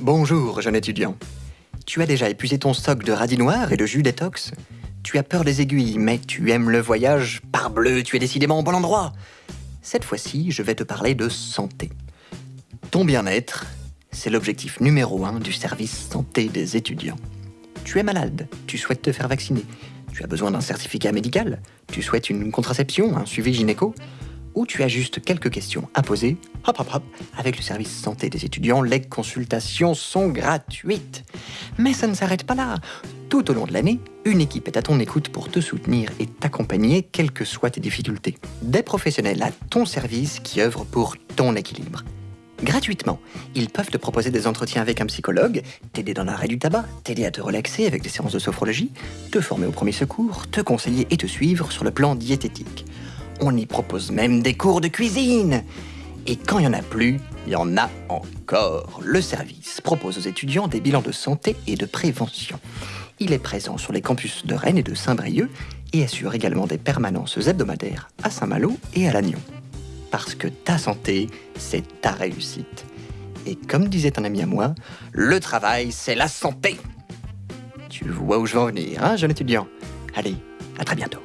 Bonjour, jeune étudiant. Tu as déjà épuisé ton stock de radis noirs et de jus détox Tu as peur des aiguilles, mais tu aimes le voyage. Parbleu, tu es décidément au bon endroit. Cette fois-ci, je vais te parler de santé. Ton bien-être, c'est l'objectif numéro un du service santé des étudiants. Tu es malade, tu souhaites te faire vacciner, tu as besoin d'un certificat médical, tu souhaites une contraception, un suivi gynéco, ou tu as juste quelques questions à poser, hop hop hop, avec le service santé des étudiants, les consultations sont gratuites. Mais ça ne s'arrête pas là. Tout au long de l'année, une équipe est à ton écoute pour te soutenir et t'accompagner quelles que soient tes difficultés. Des professionnels à ton service qui œuvrent pour ton équilibre. Gratuitement, ils peuvent te proposer des entretiens avec un psychologue, t'aider dans l'arrêt du tabac, t'aider à te relaxer avec des séances de sophrologie, te former au premier secours, te conseiller et te suivre sur le plan diététique. On y propose même des cours de cuisine. Et quand il n'y en a plus, il y en a encore. Le service propose aux étudiants des bilans de santé et de prévention. Il est présent sur les campus de Rennes et de Saint-Brieuc et assure également des permanences hebdomadaires à Saint-Malo et à Lannion. Parce que ta santé, c'est ta réussite. Et comme disait un ami à moi, le travail, c'est la santé. Tu vois où je veux en venir, hein, jeune étudiant? Allez, à très bientôt.